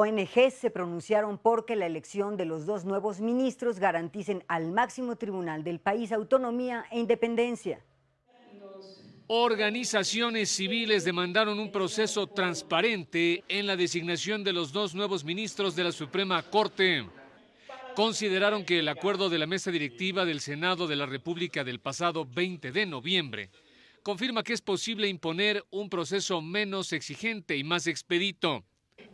ONG se pronunciaron porque la elección de los dos nuevos ministros garanticen al máximo tribunal del país autonomía e independencia. Organizaciones civiles demandaron un proceso transparente en la designación de los dos nuevos ministros de la Suprema Corte. Consideraron que el acuerdo de la mesa directiva del Senado de la República del pasado 20 de noviembre confirma que es posible imponer un proceso menos exigente y más expedito.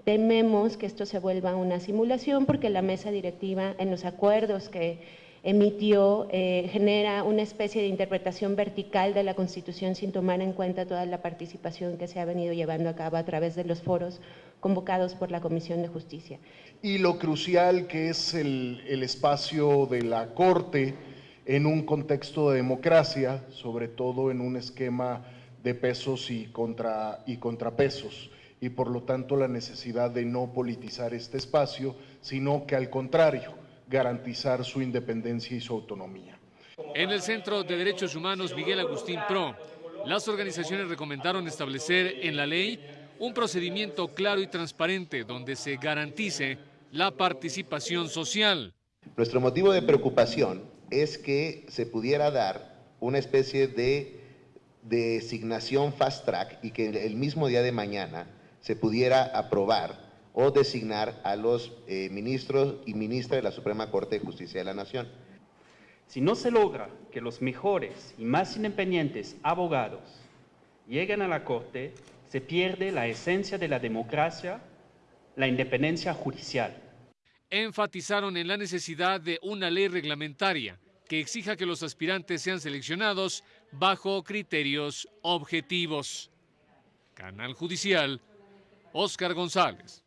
Tememos que esto se vuelva una simulación porque la mesa directiva en los acuerdos que emitió eh, genera una especie de interpretación vertical de la Constitución sin tomar en cuenta toda la participación que se ha venido llevando a cabo a través de los foros convocados por la Comisión de Justicia. Y lo crucial que es el, espacio de la Corte en un contexto de democracia, sobre todo en un esquema de pesos y contrapesos y por lo tanto la necesidad de no politizar este espacio, sino que al contrario, garantizar su independencia y su autonomía. En el Centro de Derechos Humanos Miguel Agustín Pro, las organizaciones recomendaron establecer en la ley un procedimiento claro y transparente donde se garantice la participación social. Nuestro motivo de preocupación es que se pudiera dar una especie de designación fast track y que el mismo día de mañana se pudiera aprobar o designar a los eh, ministros y ministras de la Suprema Corte de Justicia de la Nación. Si no se logra que los mejores y más independientes abogados lleguen a la Corte, se pierde la esencia de la democracia, la independencia judicial. Enfatizaron en la necesidad de una ley reglamentaria que exija que los aspirantes sean seleccionados bajo criterios objetivos. Canal Judicial Oscar González.